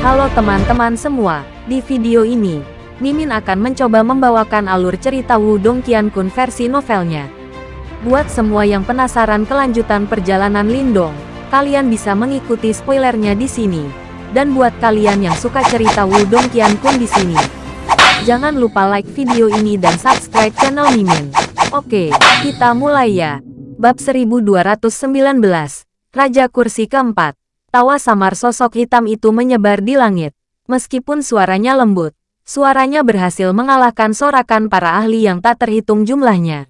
Halo teman-teman semua, di video ini, Mimin akan mencoba membawakan alur cerita Wudong Qiankun versi novelnya. Buat semua yang penasaran kelanjutan perjalanan Lindong, kalian bisa mengikuti spoilernya di sini. Dan buat kalian yang suka cerita Wudong Qiankun di sini, jangan lupa like video ini dan subscribe channel Mimin. Oke, kita mulai ya. Bab 1219, Raja Kursi Keempat. Tawa samar sosok hitam itu menyebar di langit. Meskipun suaranya lembut, suaranya berhasil mengalahkan sorakan para ahli yang tak terhitung jumlahnya.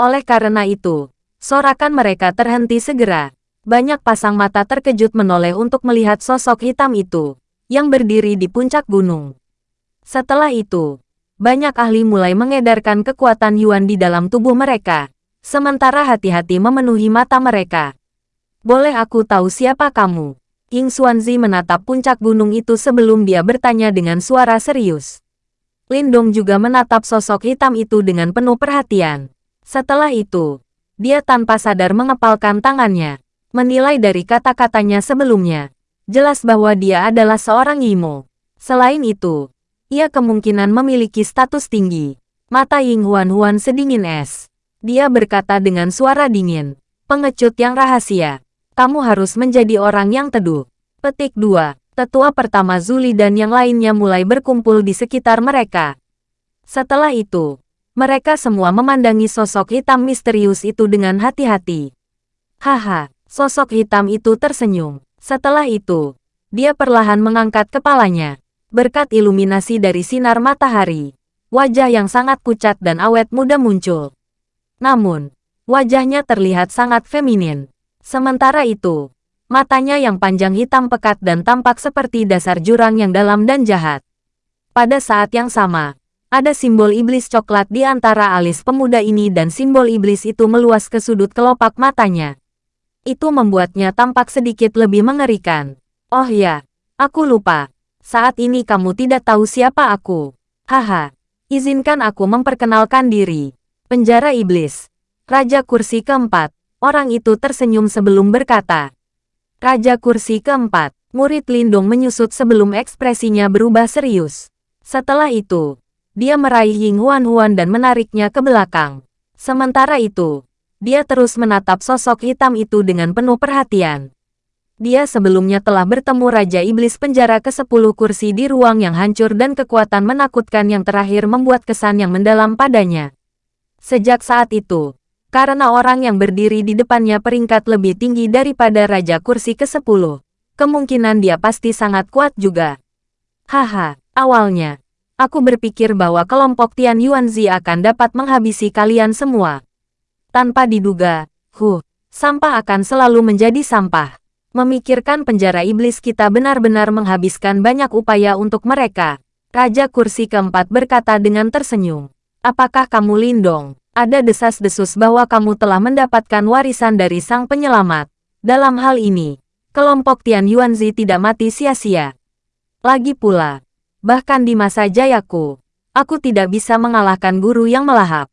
Oleh karena itu, sorakan mereka terhenti segera. Banyak pasang mata terkejut menoleh untuk melihat sosok hitam itu, yang berdiri di puncak gunung. Setelah itu, banyak ahli mulai mengedarkan kekuatan Yuan di dalam tubuh mereka, Sementara hati-hati memenuhi mata mereka. Boleh aku tahu siapa kamu? Ying Xuanzi menatap puncak gunung itu sebelum dia bertanya dengan suara serius. Lindong juga menatap sosok hitam itu dengan penuh perhatian. Setelah itu, dia tanpa sadar mengepalkan tangannya. Menilai dari kata-katanya sebelumnya, jelas bahwa dia adalah seorang Yimo. Selain itu, ia kemungkinan memiliki status tinggi. Mata Ying Huan Huan sedingin es. Dia berkata dengan suara dingin. Pengecut yang rahasia. Kamu harus menjadi orang yang teduh. Petik 2. Tetua pertama Zuli dan yang lainnya mulai berkumpul di sekitar mereka. Setelah itu, mereka semua memandangi sosok hitam misterius itu dengan hati-hati. Haha, sosok hitam itu tersenyum. Setelah itu, dia perlahan mengangkat kepalanya. Berkat iluminasi dari sinar matahari, wajah yang sangat pucat dan awet muda muncul. Namun, wajahnya terlihat sangat feminin. Sementara itu, matanya yang panjang hitam pekat dan tampak seperti dasar jurang yang dalam dan jahat. Pada saat yang sama, ada simbol iblis coklat di antara alis pemuda ini dan simbol iblis itu meluas ke sudut kelopak matanya. Itu membuatnya tampak sedikit lebih mengerikan. Oh ya, aku lupa. Saat ini kamu tidak tahu siapa aku. Haha, izinkan aku memperkenalkan diri. Penjara Iblis. Raja Kursi Keempat. Orang itu tersenyum sebelum berkata. Raja Kursi Keempat. Murid Lindong menyusut sebelum ekspresinya berubah serius. Setelah itu, dia meraih Ying Huan Huan dan menariknya ke belakang. Sementara itu, dia terus menatap sosok hitam itu dengan penuh perhatian. Dia sebelumnya telah bertemu Raja Iblis penjara ke-10 kursi di ruang yang hancur dan kekuatan menakutkan yang terakhir membuat kesan yang mendalam padanya. Sejak saat itu, karena orang yang berdiri di depannya peringkat lebih tinggi daripada Raja Kursi ke-10, kemungkinan dia pasti sangat kuat juga. Haha, awalnya, aku berpikir bahwa kelompok Tian Yuanzi akan dapat menghabisi kalian semua. Tanpa diduga, huh, sampah akan selalu menjadi sampah. Memikirkan penjara iblis kita benar-benar menghabiskan banyak upaya untuk mereka. Raja kursi keempat berkata dengan tersenyum. Apakah kamu Lindong? Ada desas-desus bahwa kamu telah mendapatkan warisan dari sang penyelamat. Dalam hal ini, kelompok Tian Yuanzi tidak mati sia-sia. Lagi pula, bahkan di masa jayaku, aku tidak bisa mengalahkan guru yang melahap.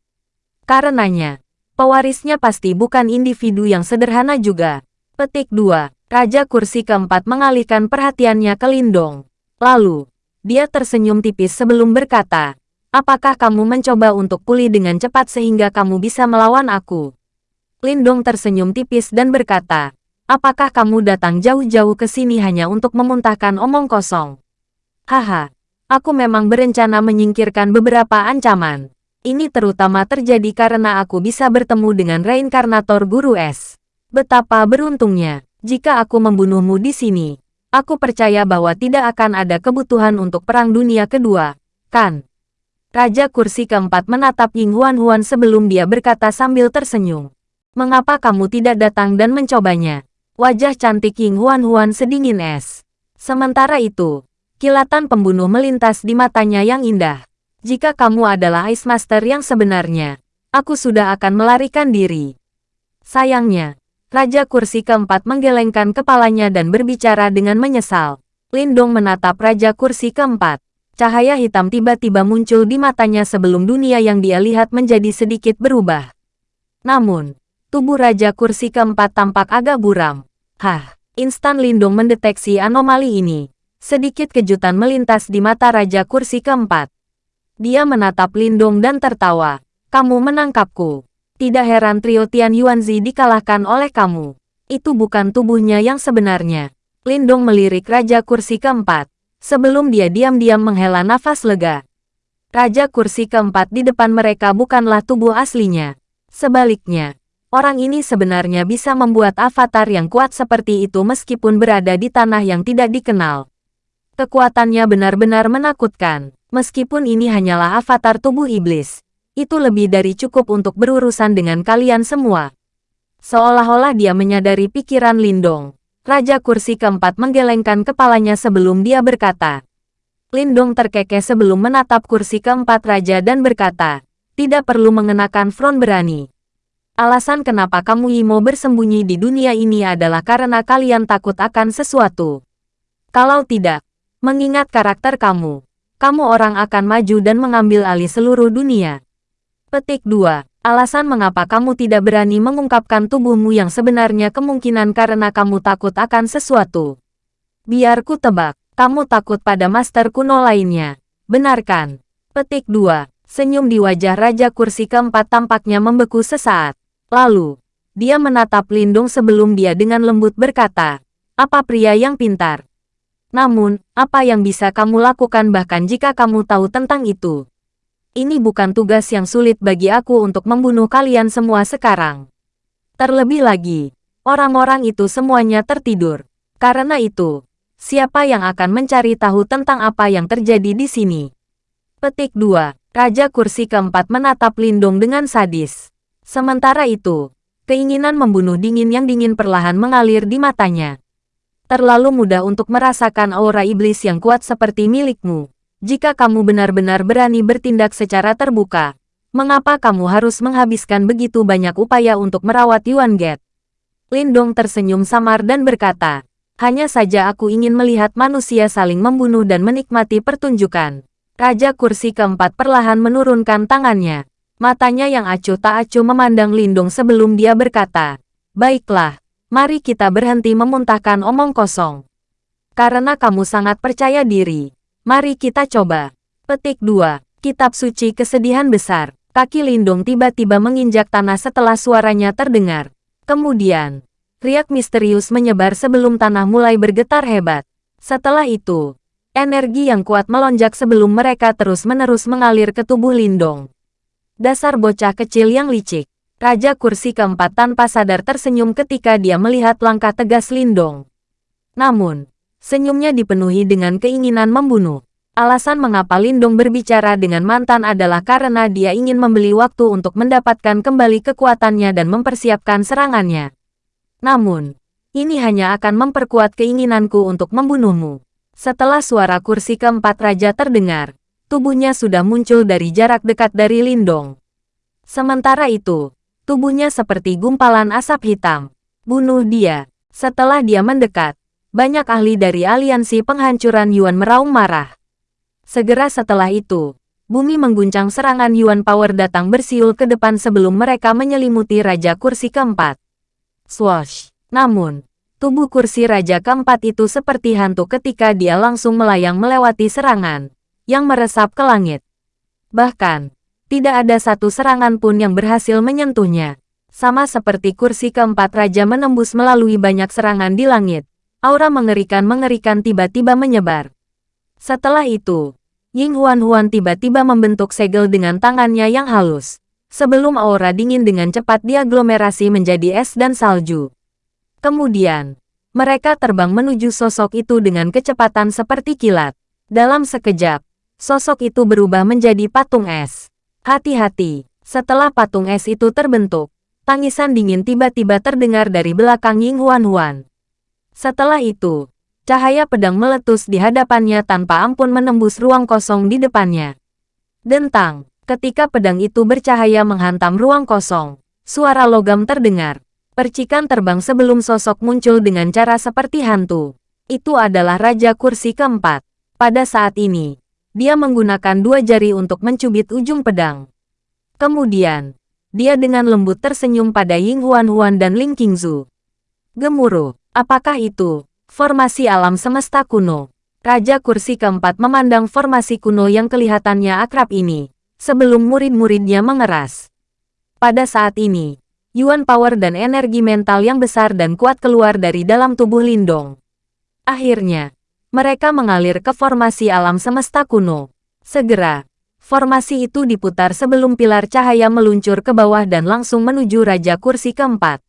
Karenanya, pewarisnya pasti bukan individu yang sederhana juga. Petik 2. Raja kursi keempat mengalihkan perhatiannya ke Lindong. Lalu, dia tersenyum tipis sebelum berkata, Apakah kamu mencoba untuk pulih dengan cepat sehingga kamu bisa melawan aku? Lindong tersenyum tipis dan berkata, Apakah kamu datang jauh-jauh ke sini hanya untuk memuntahkan omong kosong? Haha, aku memang berencana menyingkirkan beberapa ancaman. Ini terutama terjadi karena aku bisa bertemu dengan reinkarnator Guru Es. Betapa beruntungnya, jika aku membunuhmu di sini. Aku percaya bahwa tidak akan ada kebutuhan untuk Perang Dunia Kedua, kan? Raja kursi keempat menatap Ying Huan Huan sebelum dia berkata sambil tersenyum. Mengapa kamu tidak datang dan mencobanya? Wajah cantik Ying Huan Huan sedingin es. Sementara itu, kilatan pembunuh melintas di matanya yang indah. Jika kamu adalah Ice Master yang sebenarnya, aku sudah akan melarikan diri. Sayangnya, Raja kursi keempat menggelengkan kepalanya dan berbicara dengan menyesal. Lindong menatap Raja kursi keempat. Cahaya hitam tiba-tiba muncul di matanya sebelum dunia yang dia lihat menjadi sedikit berubah. Namun, tubuh Raja Kursi keempat tampak agak buram. Hah, instan Lindung mendeteksi anomali ini. Sedikit kejutan melintas di mata Raja Kursi keempat. Dia menatap Lindong dan tertawa. Kamu menangkapku. Tidak heran trio Tian Yuanzi dikalahkan oleh kamu. Itu bukan tubuhnya yang sebenarnya. Lindong melirik Raja Kursi keempat. Sebelum dia diam-diam menghela nafas lega. Raja Kursi keempat di depan mereka bukanlah tubuh aslinya. Sebaliknya, orang ini sebenarnya bisa membuat avatar yang kuat seperti itu meskipun berada di tanah yang tidak dikenal. Kekuatannya benar-benar menakutkan. Meskipun ini hanyalah avatar tubuh iblis, itu lebih dari cukup untuk berurusan dengan kalian semua. Seolah-olah dia menyadari pikiran Lindong. Raja kursi keempat menggelengkan kepalanya sebelum dia berkata. Lindong terkekeh sebelum menatap kursi keempat raja dan berkata, tidak perlu mengenakan front berani. Alasan kenapa kamu Imo bersembunyi di dunia ini adalah karena kalian takut akan sesuatu. Kalau tidak, mengingat karakter kamu, kamu orang akan maju dan mengambil alih seluruh dunia. Petik 2. Alasan mengapa kamu tidak berani mengungkapkan tubuhmu yang sebenarnya kemungkinan karena kamu takut akan sesuatu. Biar ku tebak, kamu takut pada master kuno lainnya. Benarkan? Petik 2. Senyum di wajah Raja Kursi keempat tampaknya membeku sesaat. Lalu, dia menatap Lindung sebelum dia dengan lembut berkata, apa pria yang pintar? Namun, apa yang bisa kamu lakukan bahkan jika kamu tahu tentang itu? Ini bukan tugas yang sulit bagi aku untuk membunuh kalian semua sekarang. Terlebih lagi, orang-orang itu semuanya tertidur. Karena itu, siapa yang akan mencari tahu tentang apa yang terjadi di sini? Petik 2. Raja kursi keempat menatap Lindung dengan sadis. Sementara itu, keinginan membunuh dingin yang dingin perlahan mengalir di matanya terlalu mudah untuk merasakan aura iblis yang kuat seperti milikmu. Jika kamu benar-benar berani bertindak secara terbuka, mengapa kamu harus menghabiskan begitu banyak upaya untuk merawat Yuan Get? Lindong tersenyum samar dan berkata, hanya saja aku ingin melihat manusia saling membunuh dan menikmati pertunjukan. Raja kursi keempat perlahan menurunkan tangannya. Matanya yang acuh tak acuh memandang Lindong sebelum dia berkata, Baiklah, mari kita berhenti memuntahkan omong kosong. Karena kamu sangat percaya diri, mari kita coba. Petik 2. Kitab Suci Kesedihan Besar. Kaki Lindung tiba-tiba menginjak tanah setelah suaranya terdengar. Kemudian, riak misterius menyebar sebelum tanah mulai bergetar hebat. Setelah itu, energi yang kuat melonjak sebelum mereka terus-menerus mengalir ke tubuh Lindong. Dasar bocah kecil yang licik. Raja kursi keempat tanpa sadar tersenyum ketika dia melihat langkah tegas Lindong. Namun, senyumnya dipenuhi dengan keinginan membunuh. Alasan mengapa Lindong berbicara dengan mantan adalah karena dia ingin membeli waktu untuk mendapatkan kembali kekuatannya dan mempersiapkan serangannya. Namun, ini hanya akan memperkuat keinginanku untuk membunuhmu. Setelah suara kursi keempat raja terdengar, tubuhnya sudah muncul dari jarak dekat dari Lindong. Sementara itu, Tubuhnya seperti gumpalan asap hitam. Bunuh dia. Setelah dia mendekat, banyak ahli dari aliansi penghancuran Yuan meraung marah. Segera setelah itu, bumi mengguncang serangan Yuan Power datang bersiul ke depan sebelum mereka menyelimuti Raja Kursi keempat. Swash! Namun, tubuh kursi Raja keempat itu seperti hantu ketika dia langsung melayang melewati serangan, yang meresap ke langit. Bahkan, tidak ada satu serangan pun yang berhasil menyentuhnya. Sama seperti kursi keempat raja menembus melalui banyak serangan di langit. Aura mengerikan-mengerikan tiba-tiba menyebar. Setelah itu, Ying Huan-Huan tiba-tiba membentuk segel dengan tangannya yang halus. Sebelum aura dingin dengan cepat diaglomerasi menjadi es dan salju. Kemudian, mereka terbang menuju sosok itu dengan kecepatan seperti kilat. Dalam sekejap, sosok itu berubah menjadi patung es. Hati-hati, setelah patung es itu terbentuk, tangisan dingin tiba-tiba terdengar dari belakang Ying Huan-Huan. Setelah itu, cahaya pedang meletus di hadapannya tanpa ampun menembus ruang kosong di depannya. Dentang, ketika pedang itu bercahaya menghantam ruang kosong, suara logam terdengar. Percikan terbang sebelum sosok muncul dengan cara seperti hantu. Itu adalah Raja Kursi keempat. Pada saat ini, dia menggunakan dua jari untuk mencubit ujung pedang. Kemudian, dia dengan lembut tersenyum pada Ying Huan Huan dan Ling Qingzu. Gemuruh, apakah itu? Formasi alam semesta kuno. Raja kursi keempat memandang formasi kuno yang kelihatannya akrab ini, sebelum murid-muridnya mengeras. Pada saat ini, Yuan power dan energi mental yang besar dan kuat keluar dari dalam tubuh Lindong. Akhirnya, mereka mengalir ke formasi alam semesta kuno. Segera, formasi itu diputar sebelum pilar cahaya meluncur ke bawah dan langsung menuju Raja Kursi keempat.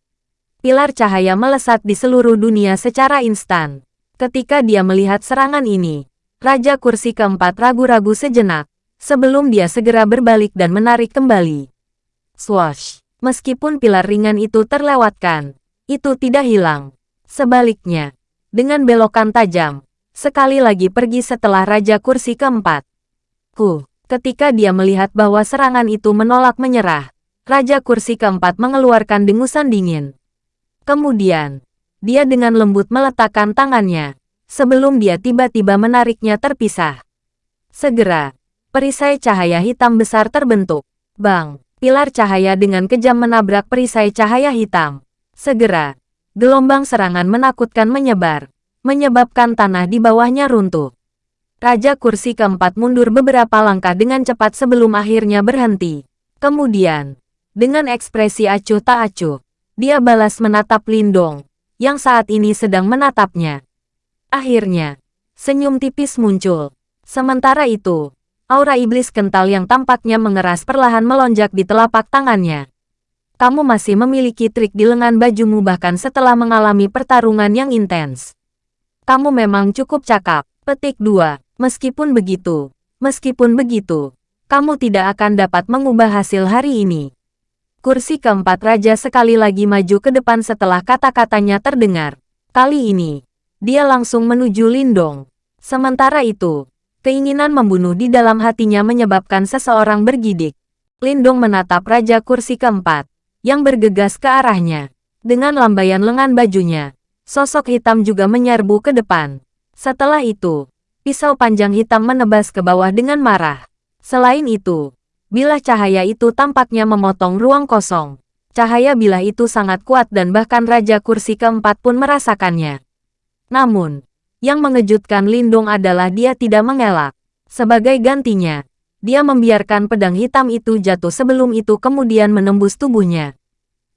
Pilar cahaya melesat di seluruh dunia secara instan. Ketika dia melihat serangan ini, Raja Kursi keempat ragu-ragu sejenak, sebelum dia segera berbalik dan menarik kembali. Swash! Meskipun pilar ringan itu terlewatkan, itu tidak hilang. Sebaliknya, dengan belokan tajam, sekali lagi pergi setelah Raja Kursi keempat. Ku, ketika dia melihat bahwa serangan itu menolak menyerah, Raja Kursi keempat mengeluarkan dengusan dingin. Kemudian, dia dengan lembut meletakkan tangannya, sebelum dia tiba-tiba menariknya terpisah. Segera, perisai cahaya hitam besar terbentuk. Bang, pilar cahaya dengan kejam menabrak perisai cahaya hitam. Segera, gelombang serangan menakutkan menyebar, menyebabkan tanah di bawahnya runtuh. Raja kursi keempat mundur beberapa langkah dengan cepat sebelum akhirnya berhenti. Kemudian, dengan ekspresi acuh tak acuh, dia balas menatap Lindong, yang saat ini sedang menatapnya. Akhirnya, senyum tipis muncul. Sementara itu, aura iblis kental yang tampaknya mengeras perlahan melonjak di telapak tangannya. Kamu masih memiliki trik di lengan bajumu bahkan setelah mengalami pertarungan yang intens. Kamu memang cukup cakap. Petik 2. Meskipun begitu, meskipun begitu, kamu tidak akan dapat mengubah hasil hari ini. Kursi keempat raja sekali lagi maju ke depan setelah kata-katanya terdengar. Kali ini, dia langsung menuju Lindong. Sementara itu, keinginan membunuh di dalam hatinya menyebabkan seseorang bergidik. Lindong menatap raja kursi keempat, yang bergegas ke arahnya. Dengan lambaian lengan bajunya, sosok hitam juga menyerbu ke depan. Setelah itu, pisau panjang hitam menebas ke bawah dengan marah. Selain itu, Bilah cahaya itu tampaknya memotong ruang kosong. Cahaya bilah itu sangat kuat dan bahkan Raja Kursi keempat pun merasakannya. Namun, yang mengejutkan Lindung adalah dia tidak mengelak. Sebagai gantinya, dia membiarkan pedang hitam itu jatuh sebelum itu kemudian menembus tubuhnya.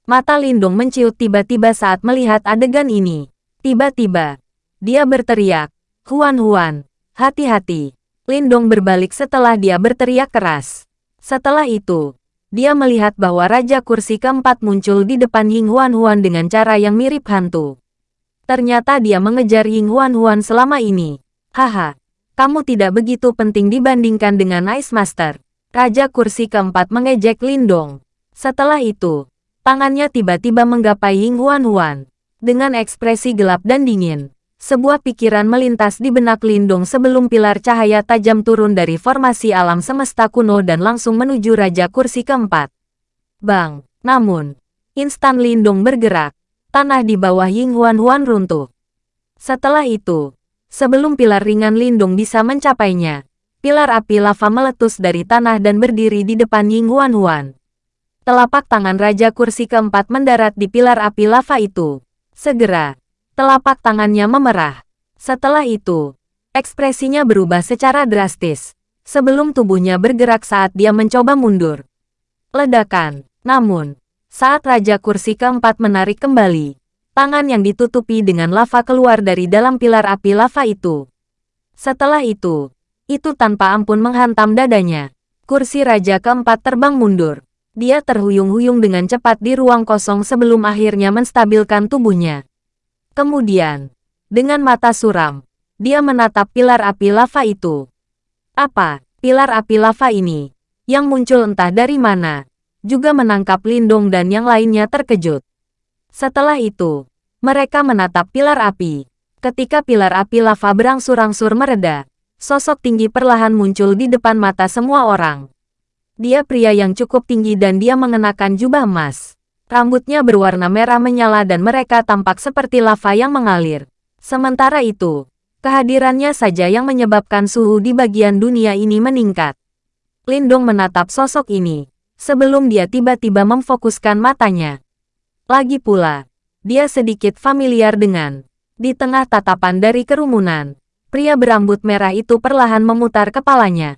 Mata Lindung menciut tiba-tiba saat melihat adegan ini. Tiba-tiba, dia berteriak, Huan Huan, hati-hati. Lindong berbalik setelah dia berteriak keras. Setelah itu, dia melihat bahwa Raja Kursi keempat muncul di depan Ying Huan Huan dengan cara yang mirip hantu. Ternyata dia mengejar Ying Huan Huan selama ini. Haha, kamu tidak begitu penting dibandingkan dengan Ice Master. Raja Kursi keempat mengejek Lindong. Setelah itu, tangannya tiba-tiba menggapai Ying Huan Huan. Dengan ekspresi gelap dan dingin, sebuah pikiran melintas di benak Lindung sebelum pilar cahaya tajam turun dari formasi alam semesta kuno dan langsung menuju Raja Kursi keempat. Bang, namun, instan Lindung bergerak, tanah di bawah Ying Huan Huan runtuh. Setelah itu, sebelum pilar ringan Lindung bisa mencapainya, pilar api lava meletus dari tanah dan berdiri di depan Ying Huan Huan. Telapak tangan Raja Kursi keempat mendarat di pilar api lava itu. Segera, Telapak tangannya memerah. Setelah itu, ekspresinya berubah secara drastis, sebelum tubuhnya bergerak saat dia mencoba mundur. Ledakan. Namun, saat Raja Kursi keempat menarik kembali, tangan yang ditutupi dengan lava keluar dari dalam pilar api lava itu. Setelah itu, itu tanpa ampun menghantam dadanya. Kursi Raja keempat terbang mundur. Dia terhuyung-huyung dengan cepat di ruang kosong sebelum akhirnya menstabilkan tubuhnya. Kemudian, dengan mata suram, dia menatap pilar api lava itu. Apa, pilar api lava ini, yang muncul entah dari mana, juga menangkap Lindong dan yang lainnya terkejut. Setelah itu, mereka menatap pilar api. Ketika pilar api lava berangsur-angsur mereda, sosok tinggi perlahan muncul di depan mata semua orang. Dia pria yang cukup tinggi dan dia mengenakan jubah emas. Rambutnya berwarna merah menyala dan mereka tampak seperti lava yang mengalir. Sementara itu, kehadirannya saja yang menyebabkan suhu di bagian dunia ini meningkat. Lindong menatap sosok ini, sebelum dia tiba-tiba memfokuskan matanya. Lagi pula, dia sedikit familiar dengan, di tengah tatapan dari kerumunan, Pria berambut merah itu perlahan memutar kepalanya.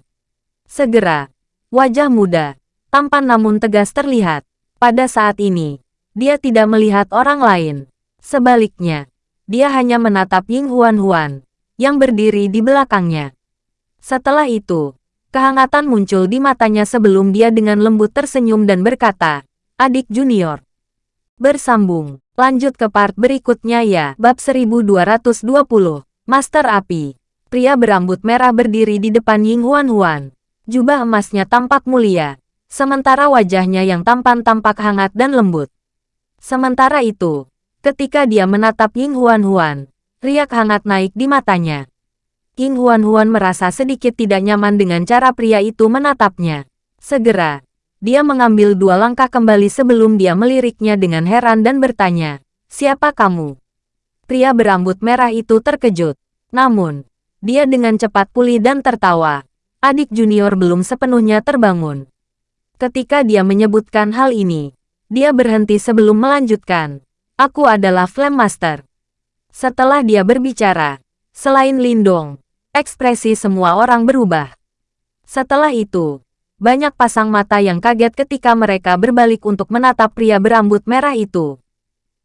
Segera, wajah muda, tampan namun tegas terlihat. Pada saat ini, dia tidak melihat orang lain. Sebaliknya, dia hanya menatap Ying Huan Huan, yang berdiri di belakangnya. Setelah itu, kehangatan muncul di matanya sebelum dia dengan lembut tersenyum dan berkata, Adik junior. Bersambung, lanjut ke part berikutnya ya. Bab 1220 Master Api. Pria berambut merah berdiri di depan Ying Huan Huan. Jubah emasnya tampak mulia, sementara wajahnya yang tampan tampak hangat dan lembut. Sementara itu, ketika dia menatap Ying Huan Huan, riak hangat naik di matanya. Ying Huan Huan merasa sedikit tidak nyaman dengan cara pria itu menatapnya. Segera, dia mengambil dua langkah kembali sebelum dia meliriknya dengan heran dan bertanya, Siapa kamu? Pria berambut merah itu terkejut. Namun, dia dengan cepat pulih dan tertawa. Adik junior belum sepenuhnya terbangun. Ketika dia menyebutkan hal ini, dia berhenti sebelum melanjutkan. Aku adalah Flame Master. Setelah dia berbicara, selain Lindong, ekspresi semua orang berubah. Setelah itu, banyak pasang mata yang kaget ketika mereka berbalik untuk menatap pria berambut merah itu.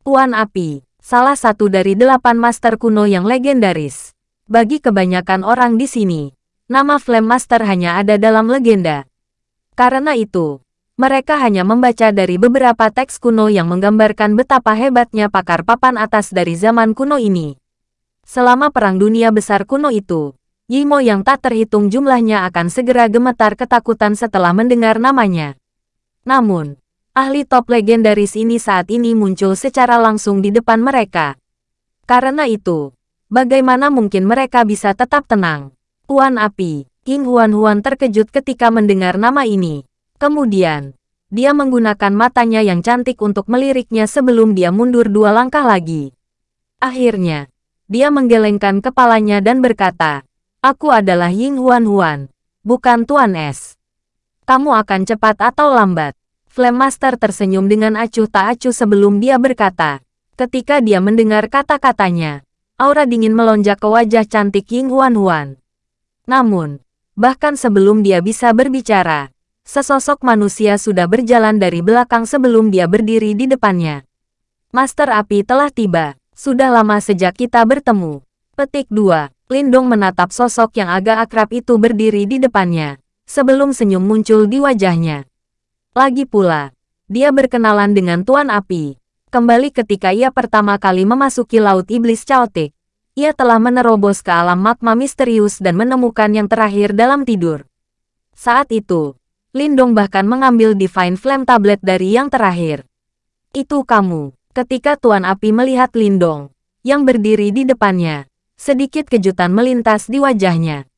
Tuan Api, salah satu dari delapan master kuno yang legendaris. Bagi kebanyakan orang di sini, nama Flame Master hanya ada dalam legenda. Karena itu, mereka hanya membaca dari beberapa teks kuno yang menggambarkan betapa hebatnya pakar papan atas dari zaman kuno ini. Selama Perang Dunia Besar kuno itu, Yimo yang tak terhitung jumlahnya akan segera gemetar ketakutan setelah mendengar namanya. Namun, ahli top legendaris ini saat ini muncul secara langsung di depan mereka. Karena itu, bagaimana mungkin mereka bisa tetap tenang? Tuan Api, King Huan Huan terkejut ketika mendengar nama ini. Kemudian, dia menggunakan matanya yang cantik untuk meliriknya sebelum dia mundur dua langkah lagi. Akhirnya, dia menggelengkan kepalanya dan berkata, Aku adalah Ying Huan Huan, bukan Tuan Es. Kamu akan cepat atau lambat. Flame Master tersenyum dengan acuh tak acuh sebelum dia berkata. Ketika dia mendengar kata-katanya, aura dingin melonjak ke wajah cantik Ying Huan Huan. Namun, bahkan sebelum dia bisa berbicara, sesosok manusia sudah berjalan dari belakang sebelum dia berdiri di depannya. Master Api telah tiba, sudah lama sejak kita bertemu. Petik 2. Lindong menatap sosok yang agak akrab itu berdiri di depannya, sebelum senyum muncul di wajahnya. Lagi pula, dia berkenalan dengan Tuan Api. Kembali ketika ia pertama kali memasuki Laut Iblis Chaotic, ia telah menerobos ke alam magma misterius dan menemukan yang terakhir dalam tidur. Saat itu, Lindong bahkan mengambil Divine Flame Tablet dari yang terakhir. Itu kamu, ketika Tuan Api melihat Lindong, yang berdiri di depannya, sedikit kejutan melintas di wajahnya.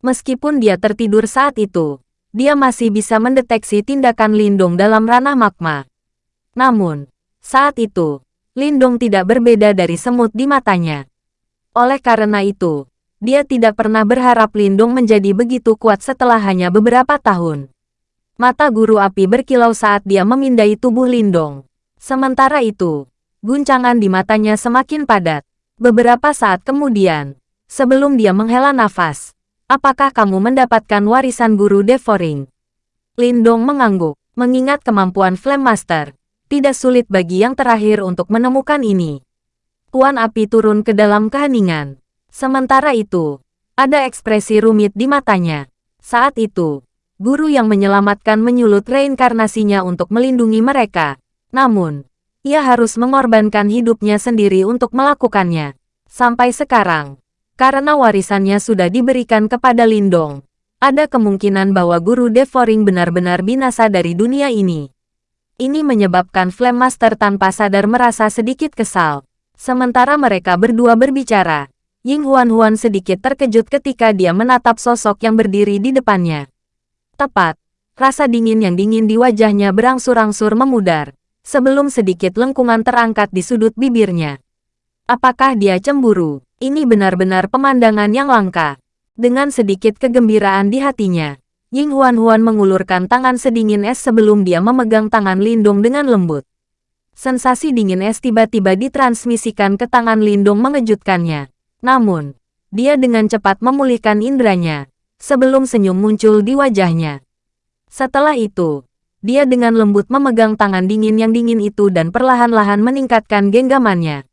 Meskipun dia tertidur saat itu, dia masih bisa mendeteksi tindakan Lindong dalam ranah magma. Namun, saat itu, Lindong tidak berbeda dari semut di matanya. Oleh karena itu, dia tidak pernah berharap Lindong menjadi begitu kuat setelah hanya beberapa tahun. Mata guru api berkilau saat dia memindai tubuh Lindong. Sementara itu, guncangan di matanya semakin padat. Beberapa saat kemudian, sebelum dia menghela nafas, Apakah kamu mendapatkan warisan guru Devoring? Lindong mengangguk, mengingat kemampuan Flame Master. Tidak sulit bagi yang terakhir untuk menemukan ini. Tuan Api turun ke dalam keheningan. Sementara itu, ada ekspresi rumit di matanya. Saat itu, guru yang menyelamatkan menyulut reinkarnasinya untuk melindungi mereka. Namun, ia harus mengorbankan hidupnya sendiri untuk melakukannya. Sampai sekarang, karena warisannya sudah diberikan kepada Lindong, ada kemungkinan bahwa guru Devoring benar-benar binasa dari dunia ini. Ini menyebabkan Flame Master tanpa sadar merasa sedikit kesal. Sementara mereka berdua berbicara, Ying Huan Huan sedikit terkejut ketika dia menatap sosok yang berdiri di depannya. Tepat, rasa dingin yang dingin di wajahnya berangsur-angsur memudar, sebelum sedikit lengkungan terangkat di sudut bibirnya. Apakah dia cemburu? Ini benar-benar pemandangan yang langka. Dengan sedikit kegembiraan di hatinya, Ying Huan Huan mengulurkan tangan sedingin es sebelum dia memegang tangan Lindung dengan lembut. Sensasi dingin es tiba-tiba ditransmisikan ke tangan Lindung mengejutkannya. Namun, dia dengan cepat memulihkan indranya, sebelum senyum muncul di wajahnya. Setelah itu, dia dengan lembut memegang tangan dingin yang dingin itu dan perlahan-lahan meningkatkan genggamannya.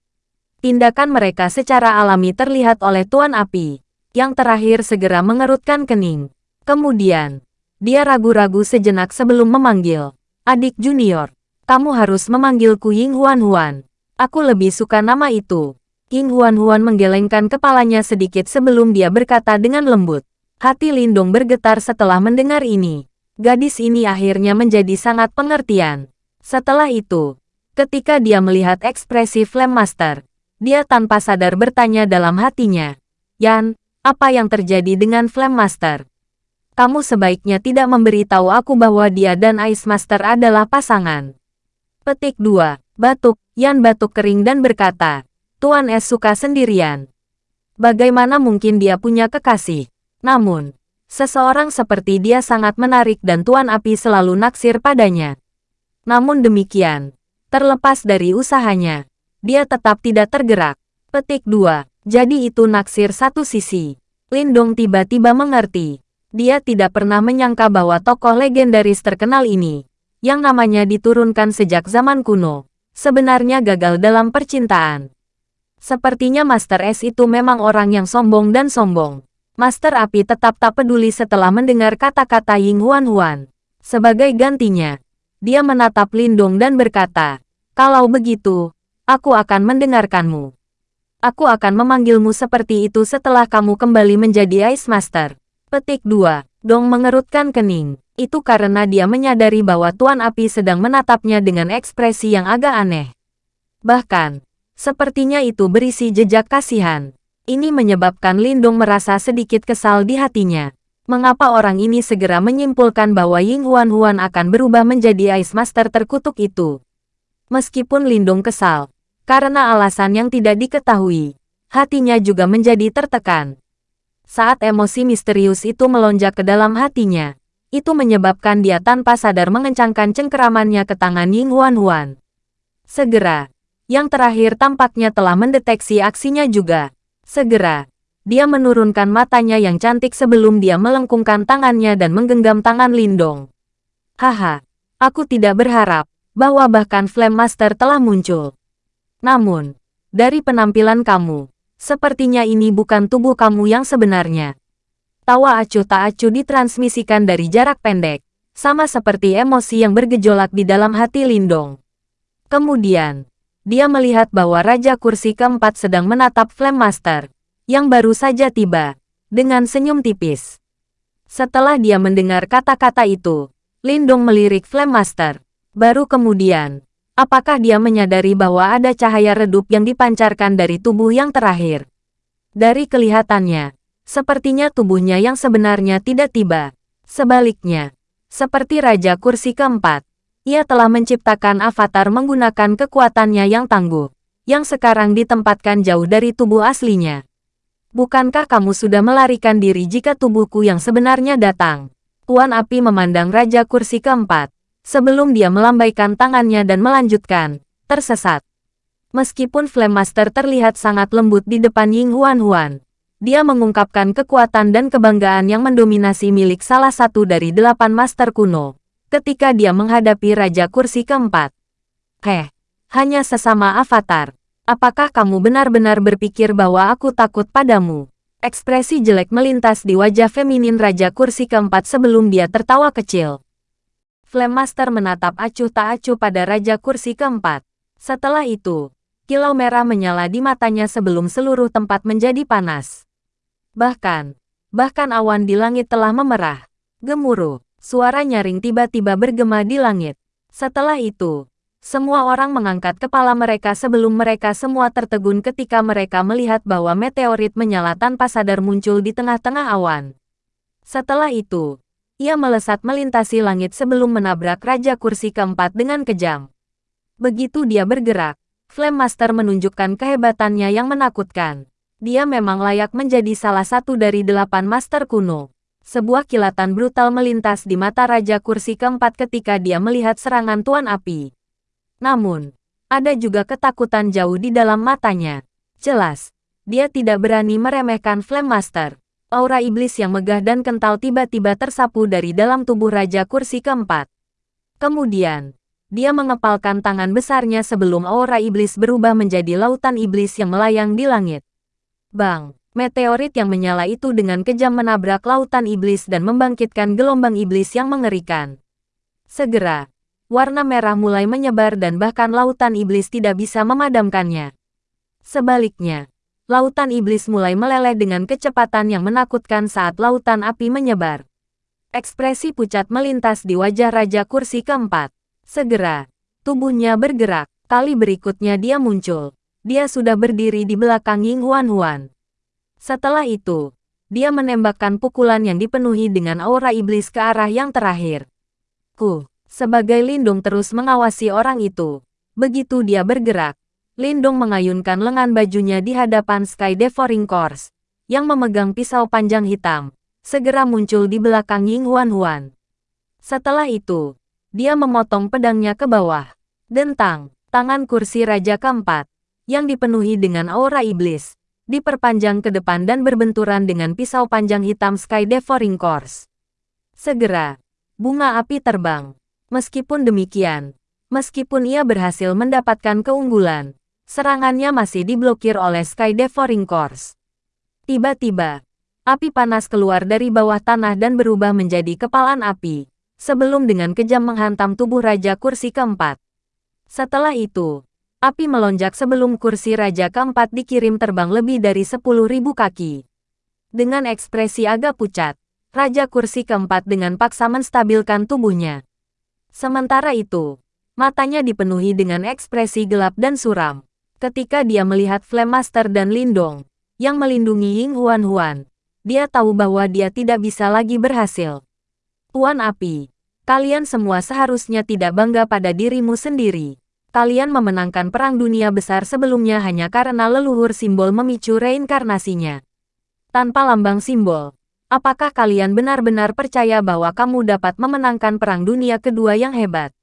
Tindakan mereka secara alami terlihat oleh Tuan Api, yang terakhir segera mengerutkan kening. Kemudian, dia ragu-ragu sejenak sebelum memanggil, adik junior, kamu harus memanggilku Ying Huan Huan. Aku lebih suka nama itu. Ying Huan Huan menggelengkan kepalanya sedikit sebelum dia berkata dengan lembut. Hati Lindong bergetar setelah mendengar ini. Gadis ini akhirnya menjadi sangat pengertian. Setelah itu, ketika dia melihat ekspresi Flame Master, dia tanpa sadar bertanya dalam hatinya, Yan, apa yang terjadi dengan Flame Master? Kamu sebaiknya tidak memberitahu aku bahwa dia dan Ice Master adalah pasangan. Petik 2. Batuk, Yan batuk kering dan berkata, Tuan Es suka sendirian. Bagaimana mungkin dia punya kekasih? Namun, seseorang seperti dia sangat menarik dan Tuan Api selalu naksir padanya. Namun demikian, terlepas dari usahanya, dia tetap tidak tergerak. Petik 2. Jadi itu naksir satu sisi. Lindong tiba-tiba mengerti. Dia tidak pernah menyangka bahwa tokoh legendaris terkenal ini, yang namanya diturunkan sejak zaman kuno, sebenarnya gagal dalam percintaan. Sepertinya Master S itu memang orang yang sombong dan sombong. Master Api tetap tak peduli setelah mendengar kata-kata Ying Huan Huan. Sebagai gantinya, dia menatap Lindong dan berkata, Kalau begitu, aku akan mendengarkanmu. Aku akan memanggilmu seperti itu setelah kamu kembali menjadi Ice Master. Petik 2. Dong mengerutkan kening. Itu karena dia menyadari bahwa Tuan Api sedang menatapnya dengan ekspresi yang agak aneh. Bahkan, sepertinya itu berisi jejak kasihan. Ini menyebabkan Lindung merasa sedikit kesal di hatinya. Mengapa orang ini segera menyimpulkan bahwa Ying Huan Huan akan berubah menjadi Ice Master terkutuk itu? Meskipun Lindung kesal, karena alasan yang tidak diketahui, hatinya juga menjadi tertekan. Saat emosi misterius itu melonjak ke dalam hatinya, itu menyebabkan dia tanpa sadar mengencangkan cengkeramannya ke tangan Ying Huan Huan. Segera, yang terakhir tampaknya telah mendeteksi aksinya juga. Segera, dia menurunkan matanya yang cantik sebelum dia melengkungkan tangannya dan menggenggam tangan Lindong. Haha, aku tidak berharap bahwa bahkan Flame Master telah muncul. Namun, dari penampilan kamu, sepertinya ini bukan tubuh kamu yang sebenarnya. Tawa acuh tak acuh ditransmisikan dari jarak pendek, sama seperti emosi yang bergejolak di dalam hati Lindong. Kemudian, dia melihat bahwa Raja Kursi keempat sedang menatap Flame Master, yang baru saja tiba, dengan senyum tipis. Setelah dia mendengar kata-kata itu, Lindong melirik Flame Master. Baru kemudian, apakah dia menyadari bahwa ada cahaya redup yang dipancarkan dari tubuh yang terakhir? Dari kelihatannya, sepertinya tubuhnya yang sebenarnya tidak tiba. Sebaliknya, seperti Raja Kursi keempat, ia telah menciptakan avatar menggunakan kekuatannya yang tangguh, yang sekarang ditempatkan jauh dari tubuh aslinya. Bukankah kamu sudah melarikan diri jika tubuhku yang sebenarnya datang? Tuan Api memandang Raja Kursi keempat, sebelum dia melambaikan tangannya dan melanjutkan, tersesat. Meskipun Flame Master terlihat sangat lembut di depan Ying Huan Huan, dia mengungkapkan kekuatan dan kebanggaan yang mendominasi milik salah satu dari delapan master kuno ketika dia menghadapi Raja Kursi keempat. Heh, hanya sesama avatar. Apakah kamu benar-benar berpikir bahwa aku takut padamu? Ekspresi jelek melintas di wajah feminin Raja Kursi keempat sebelum dia tertawa kecil. Flame Master menatap acuh tak acuh pada Raja Kursi keempat. Setelah itu, kilau merah menyala di matanya sebelum seluruh tempat menjadi panas. Bahkan, bahkan awan di langit telah memerah. Gemuruh. Suara nyaring tiba-tiba bergema di langit. Setelah itu, semua orang mengangkat kepala mereka sebelum mereka semua tertegun ketika mereka melihat bahwa meteorit menyala tanpa sadar muncul di tengah-tengah awan. Setelah itu, ia melesat melintasi langit sebelum menabrak Raja Kursi keempat dengan kejam. Begitu dia bergerak, Flame Master menunjukkan kehebatannya yang menakutkan. Dia memang layak menjadi salah satu dari delapan Master kuno. Sebuah kilatan brutal melintas di mata Raja Kursi keempat ketika dia melihat serangan Tuan Api. Namun, ada juga ketakutan jauh di dalam matanya. Jelas, Dia tidak berani meremehkan Flame Master. Aura iblis yang megah dan kental tiba-tiba tersapu dari dalam tubuh Raja Kursi keempat. Kemudian, dia mengepalkan tangan besarnya sebelum aura iblis berubah menjadi lautan iblis yang melayang di langit. Bang! Meteorit yang menyala itu dengan kejam menabrak lautan iblis dan membangkitkan gelombang iblis yang mengerikan. Segera, warna merah mulai menyebar dan bahkan lautan iblis tidak bisa memadamkannya. Sebaliknya, lautan iblis mulai meleleh dengan kecepatan yang menakutkan saat lautan api menyebar. Ekspresi pucat melintas di wajah Raja Kursi keempat. Segera, tubuhnya bergerak. Kali berikutnya dia muncul. Dia sudah berdiri di belakang Ying Huan Huan. Setelah itu, dia menembakkan pukulan yang dipenuhi dengan aura iblis ke arah yang terakhir. Ku, sebagai lindung terus mengawasi orang itu. Begitu dia bergerak, Lindung mengayunkan lengan bajunya di hadapan Sky Devouring Course, yang memegang pisau panjang hitam, segera muncul di belakang Ying Huan Huan. Setelah itu, dia memotong pedangnya ke bawah. Dentang, tangan kursi Raja keempat, yang dipenuhi dengan aura iblis, diperpanjang ke depan dan berbenturan dengan pisau panjang hitam Sky Devouring Course. Segera, bunga api terbang. Meskipun demikian, meskipun ia berhasil mendapatkan keunggulan, serangannya masih diblokir oleh Sky Devouring Course. Tiba-tiba, api panas keluar dari bawah tanah dan berubah menjadi kepalan api, sebelum dengan kejam menghantam tubuh Raja Kursi keempat. Setelah itu, Api melonjak sebelum kursi Raja keempat dikirim terbang lebih dari 10.000 kaki. Dengan ekspresi agak pucat, Raja kursi keempat dengan paksa menstabilkan tubuhnya. Sementara itu, matanya dipenuhi dengan ekspresi gelap dan suram. Ketika dia melihat Flame Master dan Lindong, yang melindungi Ying Huan Huan, dia tahu bahwa dia tidak bisa lagi berhasil. Tuan Api, kalian semua seharusnya tidak bangga pada dirimu sendiri kalian memenangkan perang dunia besar sebelumnya hanya karena leluhur simbol memicu reinkarnasinya. Tanpa lambang simbol, apakah kalian benar-benar percaya bahwa kamu dapat memenangkan perang dunia kedua yang hebat?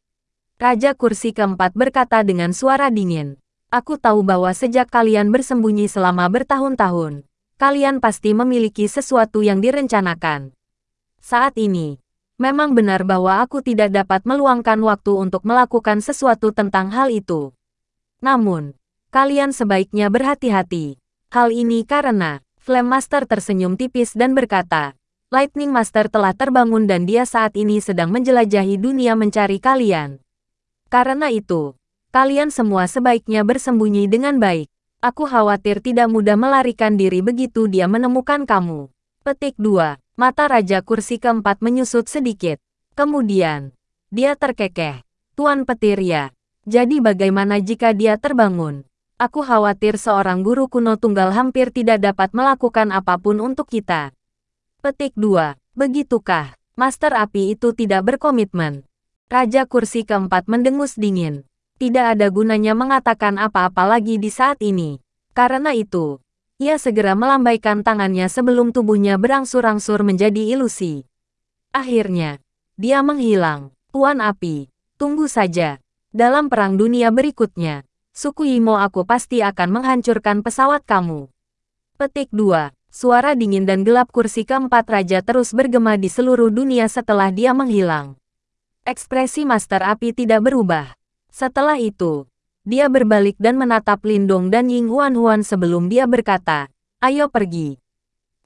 Raja kursi keempat berkata dengan suara dingin. Aku tahu bahwa sejak kalian bersembunyi selama bertahun-tahun, kalian pasti memiliki sesuatu yang direncanakan. Saat ini, Memang benar bahwa aku tidak dapat meluangkan waktu untuk melakukan sesuatu tentang hal itu. Namun, kalian sebaiknya berhati-hati. Hal ini karena, Flame Master tersenyum tipis dan berkata, Lightning Master telah terbangun dan dia saat ini sedang menjelajahi dunia mencari kalian. Karena itu, kalian semua sebaiknya bersembunyi dengan baik. Aku khawatir tidak mudah melarikan diri begitu dia menemukan kamu. Petik 2. Mata Raja Kursi keempat menyusut sedikit. Kemudian, dia terkekeh. Tuan Petir ya. Jadi bagaimana jika dia terbangun? Aku khawatir seorang guru kuno tunggal hampir tidak dapat melakukan apa pun untuk kita. Petik 2. Begitukah? Master api itu tidak berkomitmen. Raja kursi keempat mendengus dingin. Tidak ada gunanya mengatakan apa-apa lagi di saat ini. Karena itu, ia segera melambaikan tangannya sebelum tubuhnya berangsur-angsur menjadi ilusi. Akhirnya, dia menghilang. Tuan Api, tunggu saja. Dalam perang dunia berikutnya, suku Imo aku pasti akan menghancurkan pesawat kamu. Petik 2. Suara dingin dan gelap kursi keempat raja terus bergema di seluruh dunia setelah dia menghilang. Ekspresi Master Api tidak berubah. Setelah itu, dia berbalik dan menatap Lindong dan Ying Huan Huan sebelum dia berkata, ayo pergi.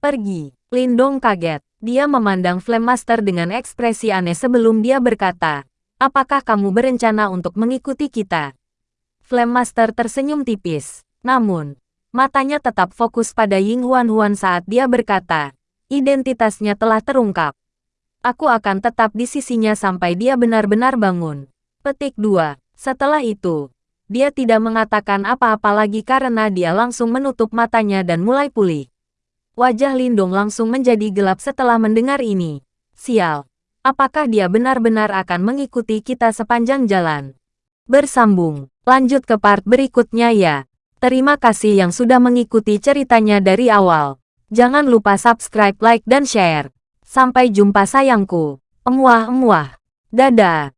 Pergi. Lindong kaget. Dia memandang Flame Master dengan ekspresi aneh sebelum dia berkata, apakah kamu berencana untuk mengikuti kita? Flame Master tersenyum tipis. Namun, matanya tetap fokus pada Ying Huan Huan saat dia berkata, identitasnya telah terungkap. Aku akan tetap di sisinya sampai dia benar-benar bangun. Petik 2. Setelah itu, dia tidak mengatakan apa-apa lagi karena dia langsung menutup matanya dan mulai pulih. Wajah Lindong langsung menjadi gelap setelah mendengar ini. Sial, apakah dia benar-benar akan mengikuti kita sepanjang jalan? Bersambung, lanjut ke part berikutnya ya. Terima kasih yang sudah mengikuti ceritanya dari awal. Jangan lupa subscribe, like, dan share. Sampai jumpa sayangku. Emuah-emuah. Dadah.